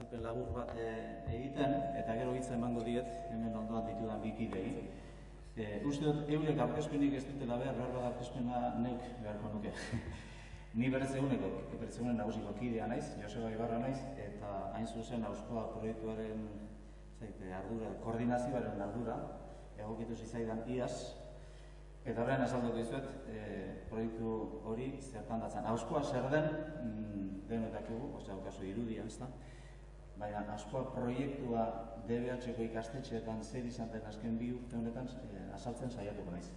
azalpen labur bat eh, egiten, eta gero hitza emango diet, hemen ondoan ditudan bikidei. E, uste dut, eurek aurkezpenik ez dutela behar, behar bat aurkezpena neuk beharko nuke. Ni berez eguneko, berez egunen nagusiko kidea naiz, Joseba Ibarra naiz, eta hain zuzen auskoa proiektuaren zaite, ardura, koordinazioaren ardura, egokitu zizaidan iaz, eta horrean azalduko dizuet, e, proiektu hori zertan datzen. Auskoa zer den, mm, denotakigu, osea, okazu irudia, ez da? Baina, askoa proiektua DBH-ko ikastetxeetan zer izan den azken bi urte honetan e, azaltzen saiatuko naiz.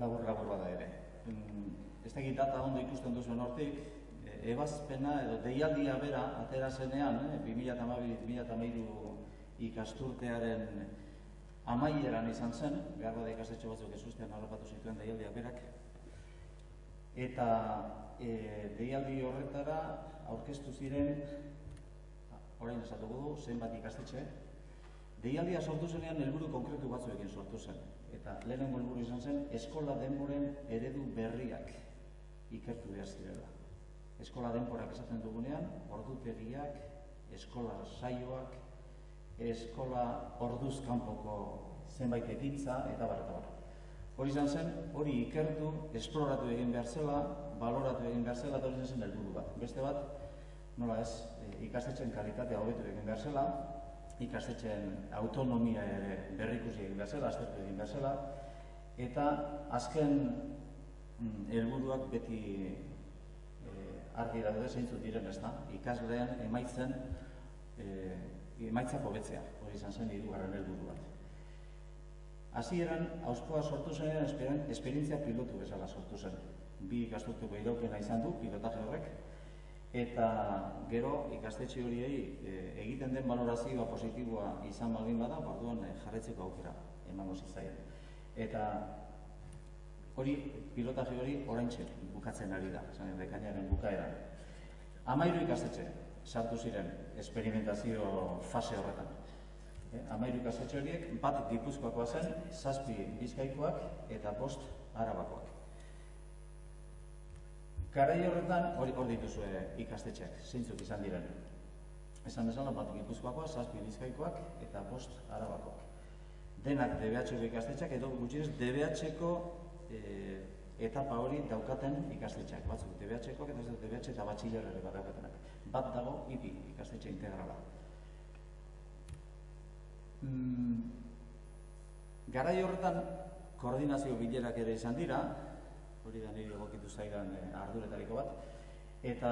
Labur, labur bada ere. Mm, ez dakit data ondo ikusten duzuen hortik, e, ebazpena edo deialdia bera atera zenean, eh, 2012-2013 ikasturtearen amaieran izan zen, behar bada ikastetxe batzuk ez ustean harrapatu zituen deialdia berak, eta e, deialdi horretara aurkeztu ziren, orain esatuko du, zenbat ikastetxe, deialdia sortu zenean helburu konkretu batzuekin sortu zen. Eta lehenengo helburu izan zen, eskola denboren eredu berriak ikertu behar zirela. Eskola denborak esaten dugunean, ordutegiak, eskola saioak, eskola orduz kanpoko zenbait ekintza eta bar eta bar. Hori izan zen, hori ikertu, esploratu egin behar zela, baloratu egin behar zela, eta hori zen helburu bat. Beste bat, nola ez, ikastetxen kalitatea hobetu egin behar zela, ikastetxen autonomia ere berrikusi egin behar zela, aztertu egin behar zela, eta azken mm, helburuak beti e, argi daude zeintzut diren ez da, ikasleen emaitzen e, emaitzak hobetzea, hori izan zen hirugarren helburu bat. Hasieran auskoa sortu zenean esperientzia pilotu bezala sortu zen. Bi ikasturteko iraupena izan du pilotaje horrek eta gero ikastetxe horiei e, egiten den valorazioa positiboa izan baldin bada, orduan e, jarretzeko aukera emango zitzaien. Eta hori pilotaje hori oraintxe bukatzen ari da, esan dekainaren bukaera. Hamairu ikastetxe sartu ziren esperimentazio fase horretan. Eh, amairu ikastetxe horiek, bat gipuzkoakoa zen, zazpi bizkaikoak eta bost arabakoak. Garai horretan, hori hor dituzue ikastetxeak, zeintzuk izan diren. Esan bezala, bat gipuzkoakoa, zazpi bizkaikoak eta bost arabakoak. Denak DBH-ko ikastetxeak edo gutxinez DBH-ko eh, etapa hori daukaten ikastetxeak. Batzuk DBH-koak eta DBH eta batxilerare bat daukatenak. Bat dago, IPI ikastetxe integrala. Mm, garai horretan koordinazio bilerak ere izan dira, hori da nire egokitu zaidan e, arduretariko bat, eta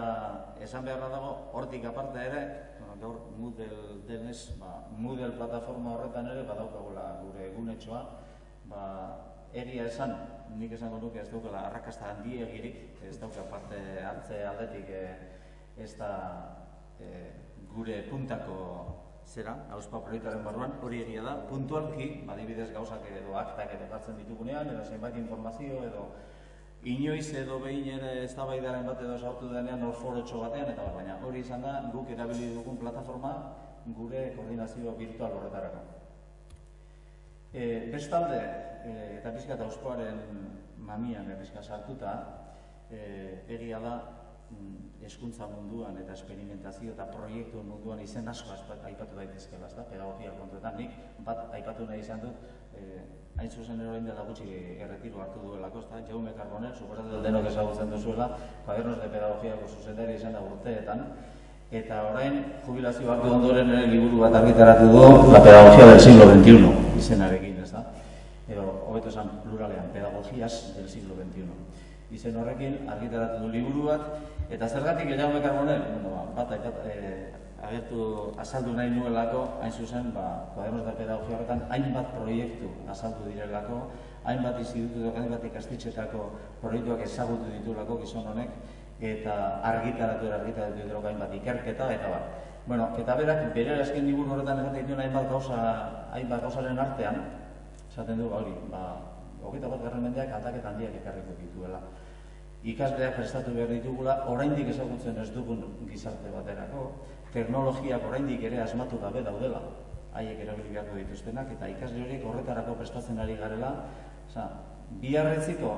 esan beharra dago, hortik aparta ere, gaur Moodle denez, ba, Moodle plataforma horretan ere, badaukagula gure egunetxoa, ba, egia esan, nik esango nuke ez daukala arrakasta handi egirik, ez dauka parte hartze aldetik e, ez da e, gure puntako zera, hauspa proiektuaren barruan, hori egia da, puntualki, badibidez gauzak edo aktak edo gartzen ditugunean, edo zenbait informazio, edo inoiz edo behin ere ez da bat edo sartu denean hor forotxo batean, eta baina hori izan da, guk erabili dugun plataforma gure koordinazio virtual horretarako. E, bestalde, e, eta pizka eta mamian errizka sartuta, e, egia da, Mm, eskuntza munduan eta esperimentazio eta proiektu munduan izen asko aipatu daitezkela, ezta? Pedagogia kontuetan nik bat aipatu nahi izan dut, eh, hain zuzen ero dela gutxi erretiro hartu duelako, ezta? Jaume Carbonel, suposatzen denok ezagutzen duzuela, kuadernos de pedagogiako zuzendari izan da urteetan, eta orain jubilazio hartu ondoren ere liburu bat argitaratu du la pedagogia del siglo XXI izenarekin, ezta? Edo, hobeto esan pluralean, pedagogias del siglo XXI izen horrekin argitaratu du liburu bat eta zergatik gehiago mekarbonel bueno, ba, bat aipat, e, agertu azaldu nahi nuelako hain zuzen ba, kuadernos da pedagogia horretan hainbat proiektu azaldu direlako hainbat institutu dut, hainbat ikastitxetako proiektuak ezagutu ditulako gizon honek eta argitaratu argitaratu ditulako hainbat ikerketa eta bat Bueno, eta berak bere azken liburu horretan esaten dituen hainbat gauza, hainbat gauzaren artean, esaten du hori, ba, hogeita bat garren mendeak aldaketa handiak ekarriko dituela. Ikasleak prestatu behar ditugula, oraindik ezagutzen ez dugun gizarte baterako, teknologiak oraindik ere asmatu gabe daudela, haiek erabili beharko dituztenak, eta ikasle horiek horretarako prestatzen ari garela, oza, biharretziko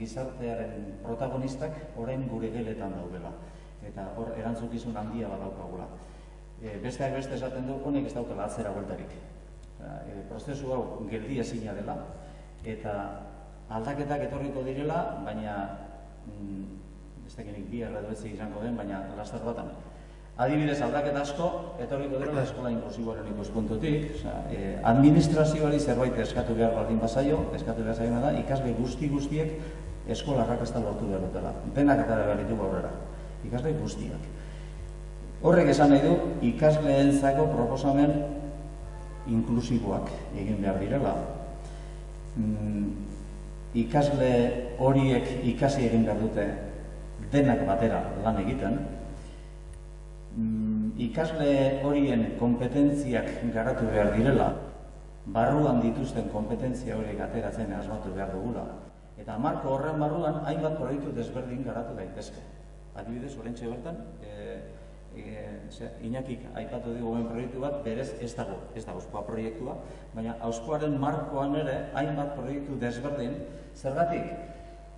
gizartearen protagonistak orain gure geletan daudela, eta hor erantzukizun handia badaukagula. e, besteak beste esaten du honek ez daukala atzera bueltarik. E, prozesu hau geldi ezina dela eta aldaketak etorriko direla, baina ez dakinik bi erredu ez izango den, baina laster batan. Adibidez, aldaketa asko, etorriko dira eskola inklusiboaren ikuspuntutik. Osa, e, administrazioari zerbait eskatu behar baldin bazaio, eskatu behar zaio da, ikasle guzti guztiek eskola rakasta lortu behar dutela. Denak eta behar ditu aurrera. Ikasle guztiak. Horrek esan nahi du, ikasleentzako proposamen inklusiboak egin behar direla. Mm, ikasle horiek ikasi egin behar dute denak batera lan egiten, mm, ikasle horien kompetentziak garatu behar direla, barruan dituzten kompetentzia horiek ateratzen asmatu behar dugula. Eta marko horren barruan hainbat proiektu desberdin garatu daitezke. Adibidez, orentxe bertan, e, e, inakik aipatu dugu ben proiektu bat, berez ez dago, ez da auskoa proiektua, baina auskoaren markoan ere hainbat proiektu desberdin, zergatik,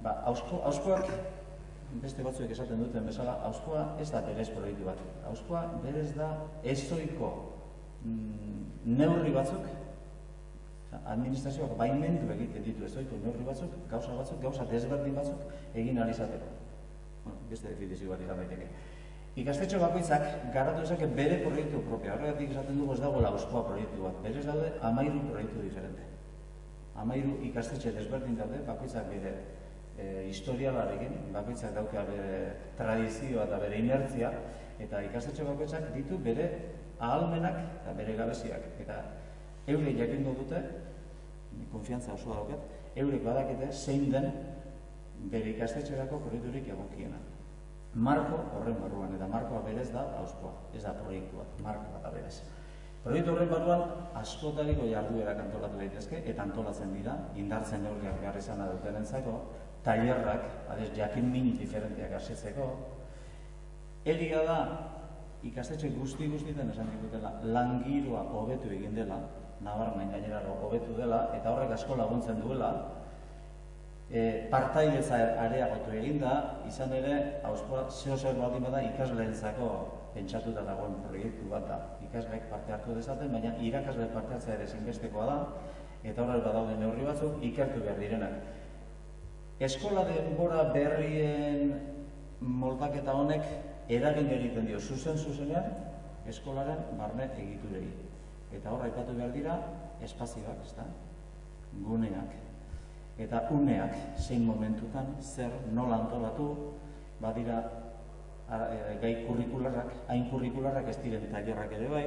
ba, ausko, auskoak beste batzuek esaten duten bezala, hauskoa ez da berez proiektu bat. Hauskoa berez da ezoiko mm, neurri batzuk, administrazioak baimendu egiten ditu ezoiko neurri batzuk, gauza batzuk, gauza desberdin batzuk egin alizateko. Bueno, beste definizio bat izan daiteke. Ikastetxo bakoitzak garatu ezak bere proiektu propia. Horregatik esaten dugu ez dago hauskoa proiektu bat. Berez daude amairu proiektu diferente. Amairu ikastetxe desberdin daude, bakoitzak bere e, historialarekin, bakoitzak dauka bere tradizioa eta bere inertzia, eta ikastetxe bakoitzak ditu bere ahalmenak eta bere gabeziak. Eta eurek jakingo dute, konfiantza osoa daukat, eurek badakete zein den bere ikastetxerako korriturik egokiena. Marko horren barruan, eta markoa berez da hauskoa, ez da proiektua, markoa da berez. Proiektu horren barruan askotariko jarduerak antolatu daitezke, eta antolatzen dira, indartzen neurriak behar izan duten entzako, tailerrak, adez, jakin min diferenteak asitzeko, egia da, ikastetxe guzti guztietan esan dikutela, langiroa hobetu egin dela, nabarmen gainera hobetu dela, eta horrek asko laguntzen duela, e, partailetza areagotu egin da, izan ere, hauskoa, zeo zer baldin bada ikasleentzako pentsatuta dagoen proiektu bat da. Ikasleek parte hartu dezaten, baina irakasle parte hartzea ere zinbestekoa da, eta horrek badaude neurri batzuk ikertu behar direnak. Eskola denbora berrien moldaketa honek eragin egiten dio zuzen zuzenean eskolaren barne egiturei. Eta horra ipatu behar dira espazioak, ezta? Guneak. Eta uneak zein momentutan zer nola antolatu badira e, gai kurrikularrak, hain kurrikularrak ez diren tailerrak ere bai,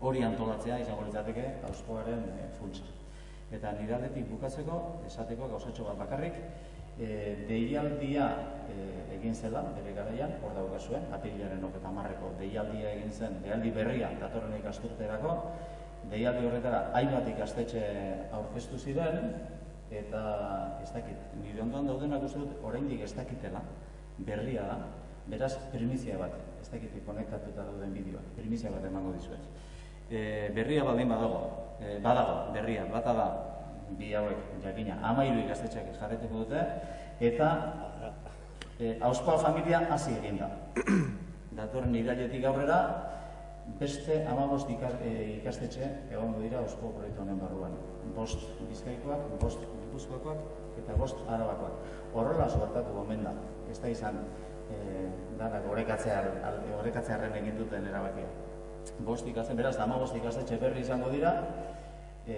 hori antolatzea izango litzateke auskoaren e, funtsa. Eta nire aldetik bukatzeko, esateko gauzatxo bat bakarrik, e, deialdia e, egin zela, bere garaian, hor daukazuen, apilaren oketa marreko deialdia egin zen, deialdi berria, datorren ikasturterako, deialdi horretara hainbat ikastetxe aurkeztu ziren, eta ez dakit, nire ondoan daudenak uste dut, oraindik ez dakitela, berria da, beraz, primizia bat, ez dakit, konektatuta dauden bideoa, primizia bat emango dizuet. E, berria baldin badago, e, badago, berria, bata da, bi hauek, jakina, amairu ikastetxeak jarreteko dute, eta e, auskoa familia hasi egin da. Datorren irailetik aurrera, beste amabost e, ikastetxe egongo dira ausko proiektu honen barruan. Bost bizkaikoak, bost gipuzkoakoak, eta bost arabakoak. Horrela suertatu gomen da, ez da izan e, danak horrekatzearen egin duten erabakia bost ikasten, beraz, ama bost ikastetxe berri izango dira, e,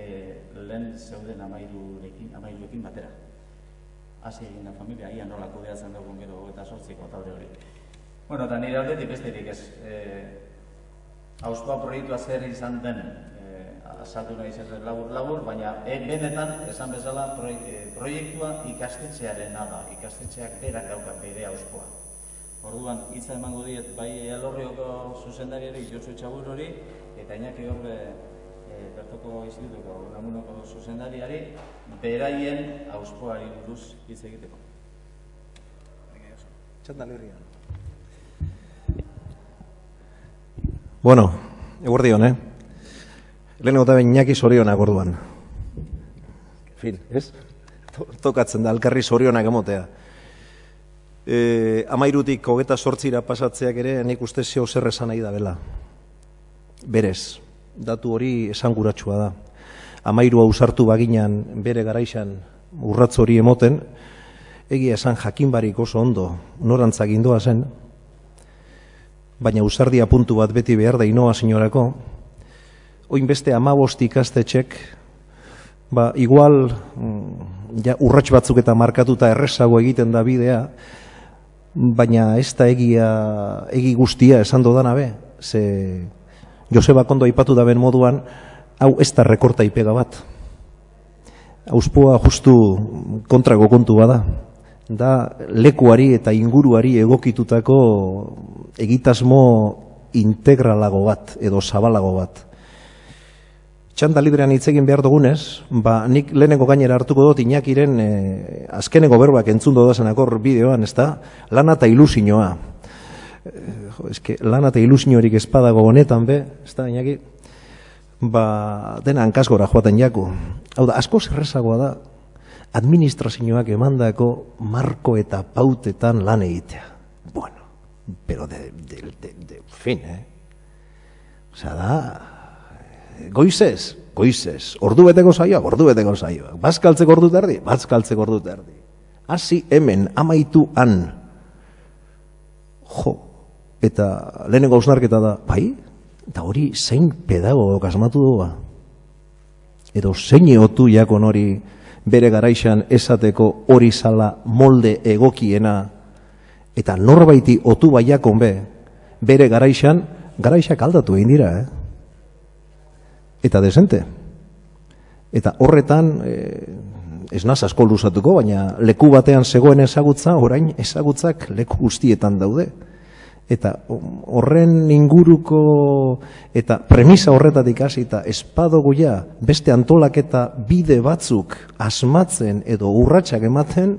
lehen zeuden amairurekin, amairurekin batera. Hasi egin da familia, ia nola kudeatzen dugun gero eta sortziko talde hori. Bueno, eta nire aldetik besterik ez, e, Auskoa proiektua zer izan den, azaldu nahi zer labur-labur, baina e, benetan, esan bezala, e, proiektua ikastetxearen da, ikastetxeak berak dauka bere Auskoa. Orduan, hitza emango diet bai Elorrioko zuzendariari Josu Txabur hori eta Iñaki Horbe e, bertoko institutuko Unamunoko zuzendariari beraien auspoari buruz hitz egiteko. Txanda lirria. Bueno, eguerdion, eh? Lehen gota ben Iñaki sorionak orduan. Fin, ez? Tokatzen da, alkarri sorionak emotea e, amairutik hogeta sortzira pasatzeak ere nik uste zeo zer esan nahi da bela. berez. Datu hori esanguratsua da. Amairu ausartu baginan bere garaixan urratz hori emoten, egia esan jakinbarik oso ondo norantzak indoa zen, baina usardia puntu bat beti behar da inoa sinorako, oin beste amabost ikastetxek, ba, igual mm, ja, urrats batzuk eta markatuta errezago egiten da bidea, baina ez da egia, egi guztia esan dodana be, ze Joseba Kondo aipatu da ben moduan, hau ez da rekorta ipega bat. Auspoa justu kontrago kontu bada. Da lekuari eta inguruari egokitutako egitasmo integralago bat edo zabalago bat. Txanda librean hitz egin behar dugunez, ba, nik lehenengo gainera hartuko dut inakiren e, azkeneko berbak entzun dodazen akor bideoan, ez da, lana eta ilusinoa. E, jo, eske, lana eta ilusiorik espadago honetan be, ez da, inaki, ba, dena hankasgora joaten jaku. Hau da, asko zerrezagoa da, administrazioak emandako marko eta pautetan lan egitea. Bueno, pero de, de, de, de fin, eh? Osea, da, goizez, goizez, ordu beteko zaioa, ordu beteko zaioa, bazkaltzeko ordu terdi, bazkaltzeko ordu terdi. Hasi hemen, amaitu han. Jo, eta lehenengo ausnarketa da, bai, eta hori zein pedagogok asmatu doa. Edo zein eotu jakon hori bere garaixan esateko hori zala molde egokiena, eta norbaiti otu baiakon be, bere garaixan, garaixak aldatu egin dira, eh? Eta desente. Eta horretan, e, ez naz asko luzatuko, baina leku batean zegoen ezagutza, orain ezagutzak leku guztietan daude. Eta horren inguruko eta premisa horretatik hasi eta espadoguia beste antolaketa bide batzuk asmatzen edo urratsak ematen,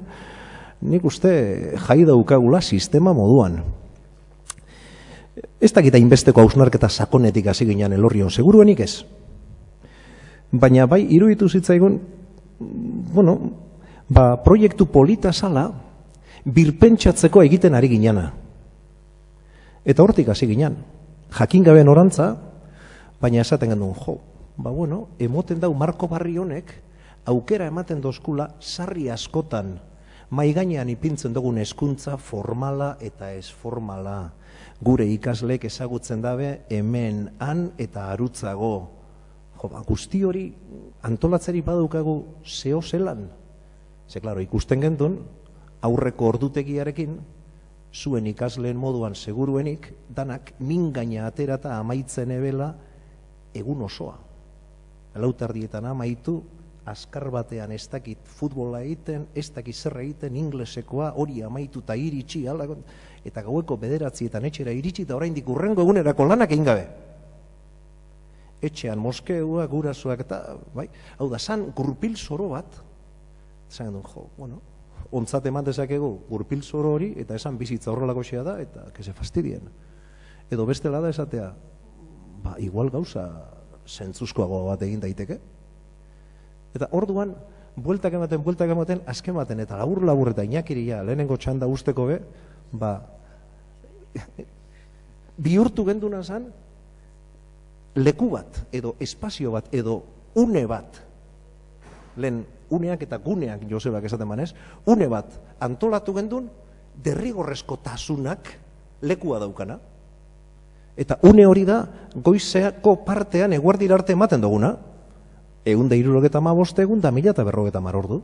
nik uste jai daukagula sistema moduan. Ez dakita inbesteko hausnarketa sakonetik hasi ginen elorrion, seguruenik ez? Baina bai iruditu zitzaigun bueno, ba, proiektu polita sala birpentsatzeko egiten ari ginana. Eta hortik hasi ginen. Jakin gabe norantza, baina esaten gendun, jo, ba bueno, emoten dau Marko Barri honek aukera ematen dozkula sarri askotan mai gainean ipintzen dugun hezkuntza formala eta ez formala. Gure ikaslek ezagutzen dabe hemen han eta arutzago jo, ba, guzti hori antolatzeri badukagu zeo zelan. Ze, klaro, ikusten gendun, aurreko ordutegiarekin, zuen ikasleen moduan seguruenik, danak mingaina aterata amaitzen ebela egun osoa. Lautardietan amaitu, azkar batean ez dakit futbola egiten, ez dakit zerra egiten, inglesekoa, hori amaitu eta iritsi, eta gaueko bederatzietan etxera iritsi, eta oraindik urrengo egunerako lanak egin gabe etxean moskeua, gurasoak eta, bai, hau da, san gurpil zoro bat, zan duen, jo, bueno, ontzat eman dezakegu gurpil zoro hori, eta esan bizitza horrelako xea da, eta kese fastidien. Edo beste da esatea, ba, igual gauza zentzuzkoago bat egin daiteke. Eta orduan, bueltak ematen, bueltak ematen, azken ematen, eta labur labur eta inakiria lehenengo txanda usteko be, ba, bihurtu genduna zan, leku bat, edo espazio bat, edo une bat, lehen uneak eta guneak Josebak esaten manez, une bat antolatu gendun, derrigorrezko tasunak lekua daukana. Eta une hori da, goizeako partean eguardir arte ematen duguna, egun da irurogeta ma egun da mila eta berrogeta mar ordu.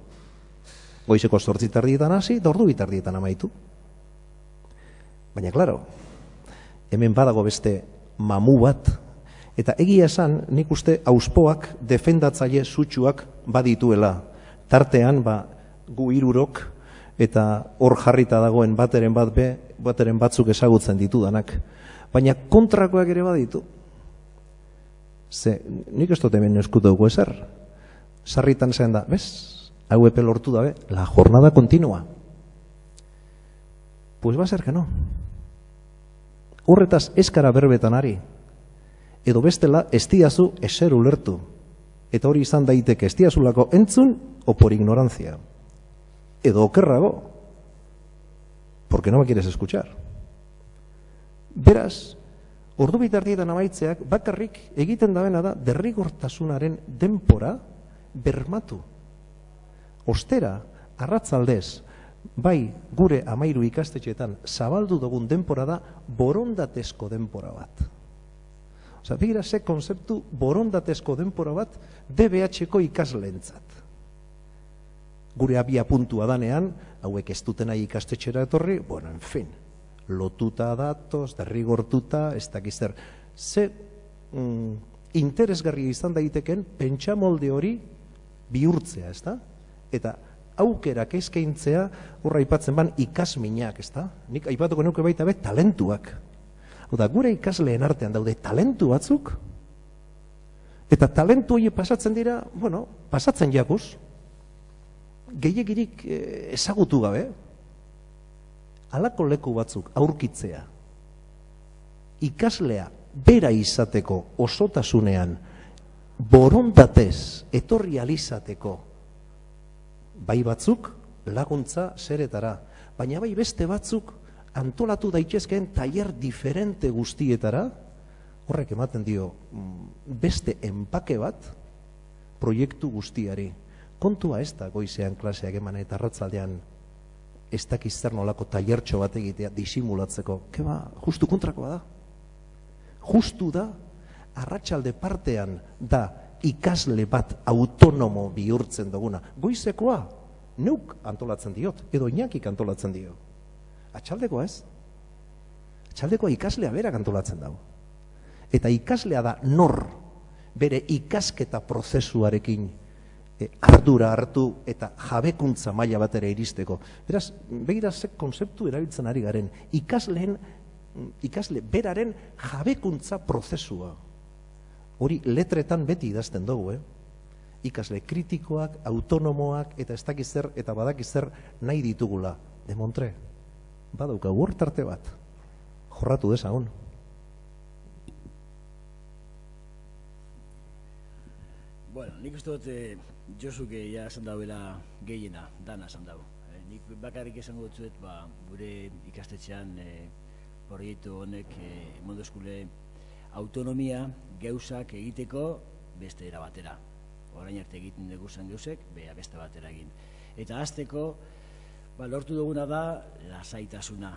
Goizeko sortzitardietan hasi, da ordu bitardietan amaitu. Baina, klaro, hemen badago beste mamu bat, Eta egia esan, nik uste auspoak defendatzaile sutsuak badituela. Tartean, ba, gu irurok, eta hor jarrita dagoen bateren bat be, bateren batzuk ezagutzen ditu danak. Baina kontrakoak ere baditu. Ze, nik ez dut hemen eskutu ezer. Sarritan zen da, bez? Hau epe lortu dabe, la jornada kontinua. Pues ba zer que no. Horretaz eskara berbetan ari, edo bestela estiazu eser ulertu. Eta hori izan daiteke estiazulako entzun o por ignorancia. Edo okerrago, porque no me quieres escuchar. Beraz, ordu bitardietan amaitzeak bakarrik egiten dabena da derrigortasunaren denpora bermatu. Ostera, arratzaldez, bai gure amairu ikastetxeetan zabaldu dugun denpora da borondatezko denpora bat. Osa, begira ze konzeptu borondatezko denpora bat DBH-ko ikasleentzat. Gure abia puntua danean, hauek ez dutena ikastetxera etorri, bueno, en fin, lotuta datoz, derrigortuta, ez dakizzer. Ze mm, interesgarria izan daiteken pentsamolde hori bihurtzea, ez da? Eta aukerak eskaintzea, horra aipatzen ban ikasminak, ez da? Nik aipatuko nuke baita be talentuak. Oda, gure ikasleen artean daude talentu batzuk, eta talentu hori pasatzen dira, bueno, pasatzen jakuz, gehiagirik eh, ezagutu gabe, alako leku batzuk aurkitzea, ikaslea bera izateko osotasunean, borondatez etorri alizateko, bai batzuk laguntza zeretara, baina bai beste batzuk antolatu daitezkeen tailer diferente guztietara, horrek ematen dio mm, beste enpake bat proiektu guztiari. Kontua ez da goizean klaseak eman eta arratzaldean ez dakiz zer nolako tailertxo bat egitea disimulatzeko. Keba, justu kontrakoa da. Justu da, arratsalde partean da ikasle bat autonomo bihurtzen duguna. Goizekoa, neuk antolatzen diot, edo inakik antolatzen dio. Atxaldekoa ez? Atxaldekoa ikaslea berak antolatzen dago. Eta ikaslea da nor bere ikasketa prozesuarekin e, ardura hartu eta jabekuntza maila batera iristeko. Beraz, begira ze konzeptu erabiltzen ari garen, ikasleen, ikasle beraren jabekuntza prozesua. Hori letretan beti idazten dugu, eh? Ikasle kritikoak, autonomoak eta ez dakizer eta badakizer nahi ditugula. Demontre, badauka huertarte bat, jorratu dezagun. Bueno, nik uste dut eh, Josuke ja esan dauela gehiena, dana esan dau. Eh, nik bakarrik esango dut ba, gure ikastetxean eh, proiektu honek eh, mundu eskule autonomia gauzak egiteko beste era batera. Orain arte egiten dugu zen gauzek, bea beste batera egin. Eta azteko, ba, lortu duguna da, lasaitasuna.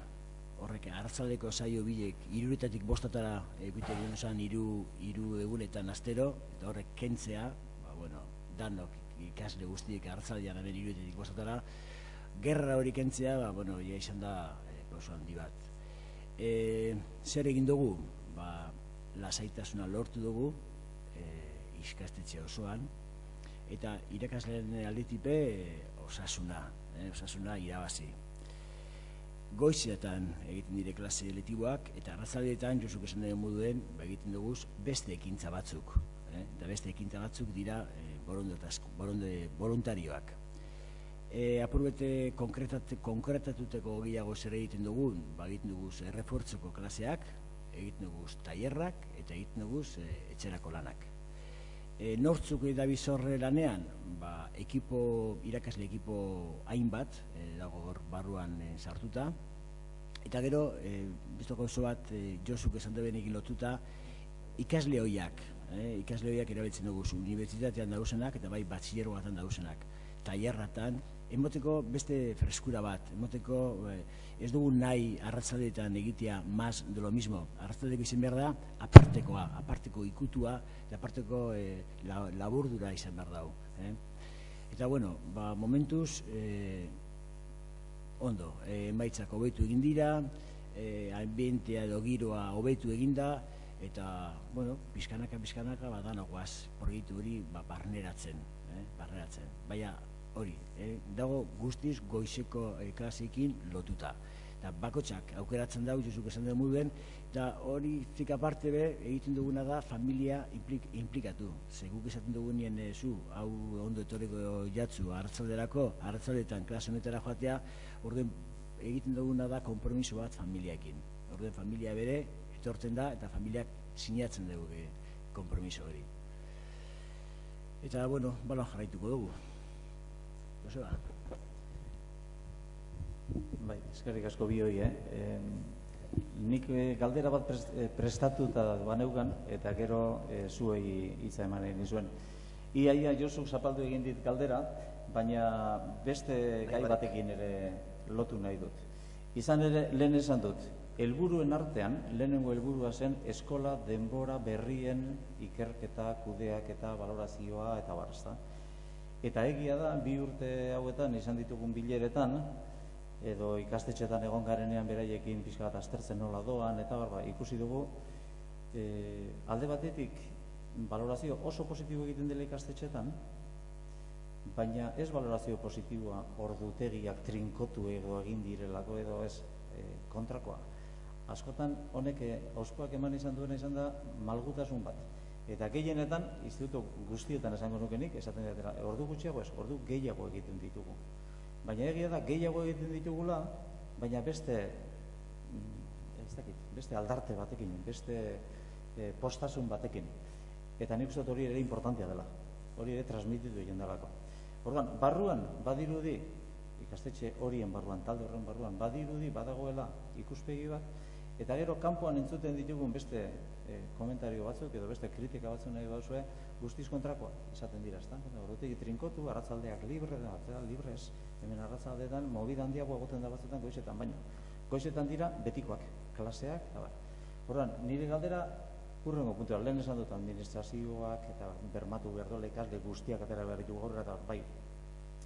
Horrek, hartzaldeko saio bilek, iruretatik bostatara egiten duen zen iru, iru egunetan astero, eta horrek kentzea, ba, bueno, danok ikasle guztiek hartzaldian hemen iruretatik bostatara, gerra hori kentzea, ba, bueno, ja izan da e, oso handi bat. E, zer egin dugu? Ba, lasaitasuna lortu dugu, e, iskastetxe osoan, eta irakasleen alditipe e, osasuna, e, osasuna irabazi. Goizetan egiten dire klase letiboak, eta arrazaldeetan, josuk esan dugu moduen, ba, egiten dugu beste ekintza batzuk. Eh? Eta beste ekintza batzuk dira e, boronde, voluntarioak. E, apurbete konkretatuteko gehiago zer egiten dugun, ba, egiten dugu errefortzeko klaseak, egiten dugu tailerrak eta egiten dugu e, etxerako lanak. E, nortzuk edabizorre lanean, ba, ekipo, irakasle ekipo hainbat, e, dago hor barruan e, sartuta, eta gero, e, biztoko oso bat, e, Josuk esan egin lotuta, ikasle hoiak, e, ikasle hoiak erabiltzen dugu, unibertsitatean dauzenak, eta bai batxilero batan dauzenak, tailerratan, emoteko beste freskura bat, emoteko eh, ez dugu nahi arratzaldeetan egitea maz de lo mismo. Arratzaldeko izan behar da, apartekoa, aparteko ikutua, eta aparteko eh, laburdura izan behar dau. Eh? Eta bueno, ba, momentuz, eh, ondo, eh, emaitzak hobetu egin dira, eh, ambientea edo giroa hobetu eginda, eta, bueno, pizkanaka, pizkanaka, badanagoaz, proiektu hori ba, barneratzen, eh, barneratzen. Baina, hori, eh, dago guztiz goizeko eh, klasekin lotuta. Eta bakotxak aukeratzen dago, jozuk esan dugu duen, eta hori zik aparte be, egiten duguna da familia implik, implikatu. Ze guk esaten dugu nien eh, zu, hau ondo etorriko jatzu, hartzalderako, hartzaldetan klase honetara joatea, orden egiten duguna da kompromiso bat familiaekin. Orden familia bere, etortzen da, eta familiak sinatzen dugu eh, kompromiso hori. Eta, bueno, balon jarraituko dugu. Bai, eskerrik asko bi hoi, eh? nik eh, galdera bat eh, prestatuta baneukan, eta gero eh, zuei hitza eman egin zuen. Iaia Josu zapaldu egin dit galdera, baina beste gai batekin ere lotu nahi dut. Izan ere, lehen esan dut, helburuen artean, lehenengo helburua zen eskola denbora berrien ikerketa, kudeak eta valorazioa eta bar, ezta? Eta egia da, bi urte hauetan izan ditugun bileretan, edo ikastetxetan egon garenean beraiekin pixka bat aztertzen nola doan, eta barba, ikusi dugu, e, alde batetik, valorazio oso positibo egiten dela ikastetxetan, baina ez valorazio positiboa ordutegiak trinkotu edo egin direlako edo ez e, kontrakoa. Askotan honek e, auspoak eman izan duena izan da malgutasun bat. Eta gehienetan, instituto guztietan esango nukenik, esaten dira, ordu gutxiago ez, ordu gehiago egiten ditugu. Baina egia da, gehiago egiten ditugula, baina beste, mm, ez dakit, beste aldarte batekin, beste e, postasun batekin. Eta nik uste hori ere importantea dela. Hori ere transmititu egin delako. Orduan, barruan, badirudi, ikastetxe horien barruan, talde horren barruan, badirudi, badagoela ikuspegi bat, eta gero kanpoan entzuten ditugun beste e, komentario batzuk edo beste kritika batzuk nahi bauzue, guztiz kontrakoa esaten dira, ezta? Ordutik trinkotu, arratzaldeak libre, da, librez, hemen arratzaldeetan, movida handiago egoten da batzutan goizetan, baino. Goizetan dira betikoak, klaseak, eta bar. Orduan, nire galdera Urrengo puntua, lehen esan dut administrazioak eta bermatu behar dola ikasle guztiak atera behar ditugu gaur eta bai,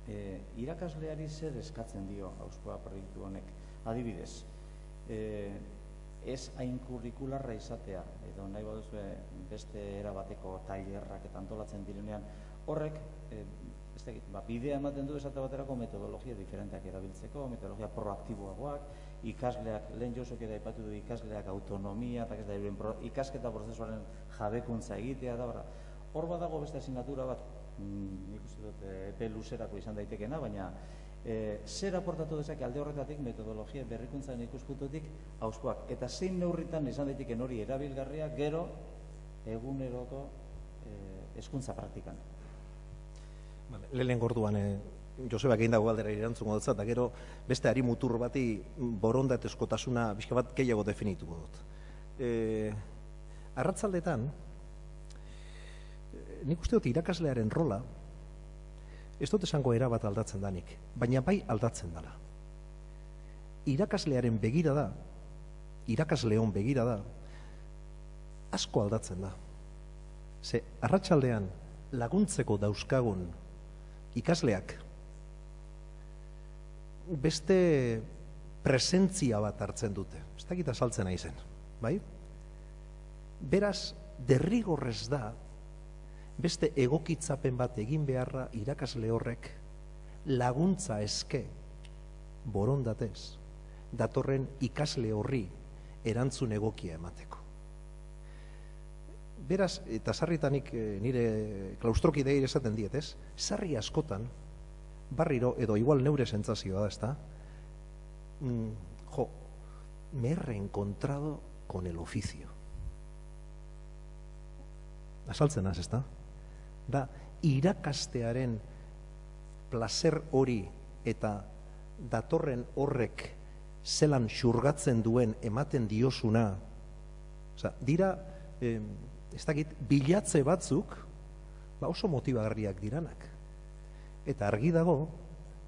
e, irakasleari zer eskatzen dio auskoa proiektu honek. Adibidez, e, ez hain kurrikularra izatea, edo nahi baduzue beste erabateko tailerrak eta antolatzen direnean, horrek, e, ez dakit, ba, bidea ematen du esate baterako metodologia diferenteak erabiltzeko, metodologia proaktiboagoak, ikasleak, lehen josok ere aipatu du ikasleak autonomia, eta ez da, ikasketa prozesuaren jabekuntza egitea, da, bera. hor badago beste asignatura bat, mm, nik uste dut, e, epe luzerako izan daitekena, baina e, zer aportatu dezake alde horretatik metodologia berrikuntzaren ikuspuntutik hauskoak. Eta zein neurritan izan daiteken hori erabilgarria gero eguneroko e, hezkuntza praktikan. Vale, lehen gorduan, e, Joseba egin dago galdera irantzungo dut, eta gero beste ari mutur bati borondatezkotasuna bizka bat gehiago definituko dut. E, arratzaldetan, nik uste dut irakaslearen rola, ez dut esango era bat aldatzen danik, baina bai aldatzen dela. Irakaslearen begira da, irakasleon begira da, asko aldatzen da. Ze, arratsaldean laguntzeko dauzkagun ikasleak beste presentzia bat hartzen dute. Ez dakit azaltzen nahi zen, bai? Beraz, derrigorrez da, beste egokitzapen bat egin beharra irakasle horrek laguntza eske borondatez datorren ikasle horri erantzun egokia emateko. Beraz, eta sarritanik nire klaustroki deir esaten diet, ez? Sarri askotan, barriro, edo igual neure sentzazioa da, ezta? Mm, jo, me he reencontrado con el oficio. Asaltzen az, ezta? Da, irakastearen placer hori eta datorren horrek zelan xurgatzen duen ematen diosuna, Osa, dira, eh, ez dakit, bilatze batzuk, ba oso motibagarriak diranak. Eta argi dago,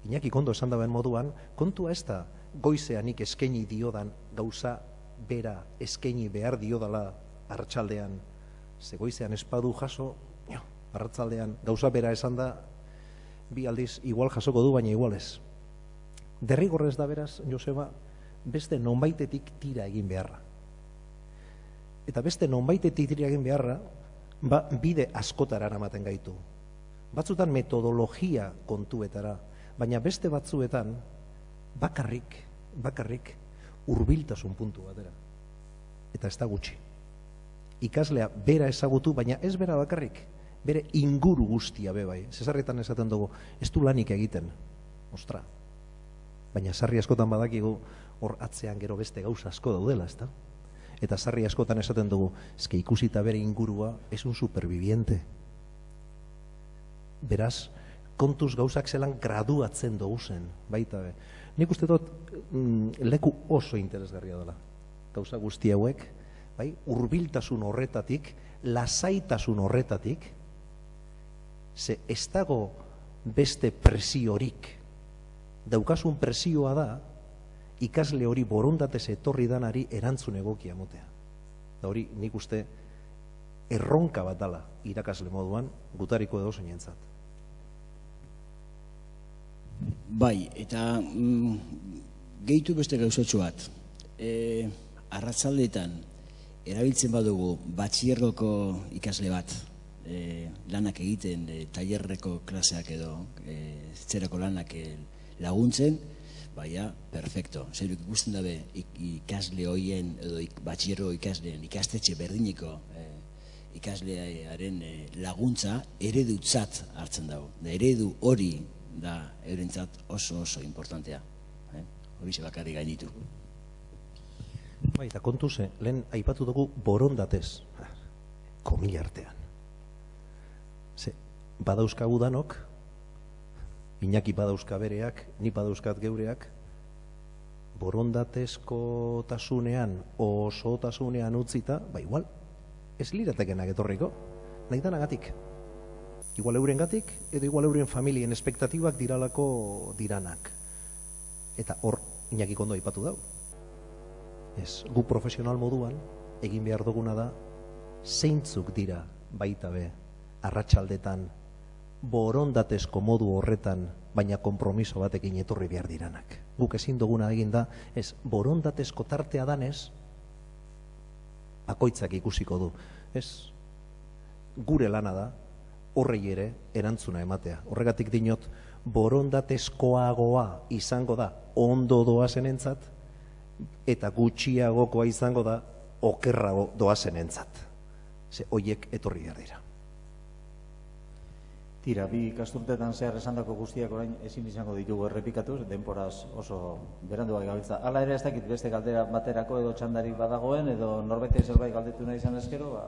Iñaki kondo esan daben moduan, kontua ez da goizeanik eskaini diodan gauza bera eskaini behar diodala hartxaldean. Ze goizean espadu jaso, jo, hartzaldean gauza bera esan da, bi aldiz igual jasoko du, baina igual ez. Derrigorrez da beraz, Joseba, beste nonbaitetik tira egin beharra. Eta beste nonbaitetik tira egin beharra, ba, bide askotara eramaten gaitu. Batzutan metodologia kontuetara, baina beste batzuetan bakarrik, bakarrik hurbiltasun puntu batera. Eta ez da gutxi. Ikaslea bera ezagutu, baina ez bera bakarrik, bere inguru guztia be bai. Zesarretan esaten dugu, ez du lanik egiten, ostra. Baina sarri askotan badakigu hor atzean gero beste gauza asko daudela, ezta? Eta sarri askotan esaten dugu, eske ikusita bere ingurua, es un superviviente. Beraz, kontuz gauzak zelan graduatzen dugu zen, baita be. Nik uste dut mm, leku oso interesgarria dela. gauza guzti hauek, bai, hurbiltasun horretatik, lasaitasun horretatik, ze ez dago beste presiorik. Daukasun presioa da, ikasle hori borondatez etorri danari erantzun egokia motea. Da hori nik uste erronka bat dala irakasle moduan gutariko edo zeinentzat. Bai, eta mm, gehitu beste gauzatxo bat. E, arratzaldetan, erabiltzen badugu batxierroko ikasle bat, e, lanak egiten, e, tailerreko klaseak edo, e, zerako lanak laguntzen, baina, perfecto. Zer ikusten dabe ikasle hoien edo ik, batxierro ikasleen ikastetxe berdiniko e, ikaslearen e, laguntza eredutzat hartzen dago. Da eredu hori da eurentzat oso oso importantea. Eh? Hori ze bakarri gainitu. Bai, eta kontu ze, lehen aipatu dugu borondatez, komila artean. Badauzkagu danok, Iñaki badauzka bereak, ni badauzkat geureak, borondatezko tasunean, oso tasunean utzita, ba igual, ez liratekenak etorriko, nahi danagatik. Igual euren gatik, edo igual euren familien espektatibak diralako diranak. Eta hor, Iñaki kondo aipatu dau. Ez, gu profesional moduan, egin behar duguna da, zeintzuk dira baita be, arratsaldetan borondatezko modu horretan, baina konpromiso batekin etorri behar diranak. Guk ezin duguna egin da, ez, borondatezko tartea danez, bakoitzak ikusiko du. Ez, gure lana da, horrei ere erantzuna ematea. Horregatik dinot, borondatezkoagoa izango da, ondo doazen entzat, eta gutxiagokoa izango da, okerrago doazen entzat. Ze, oiek etorri behar dira. Tira, bi ikasturtetan zehar esandako guztiak orain ezin izango ditugu errepikatu, denporaz oso berandu bai gabiltza. Hala ere ez dakit beste galdera baterako edo txandarik badagoen edo norbete zerbait galdetu nahi izan eskero, ba,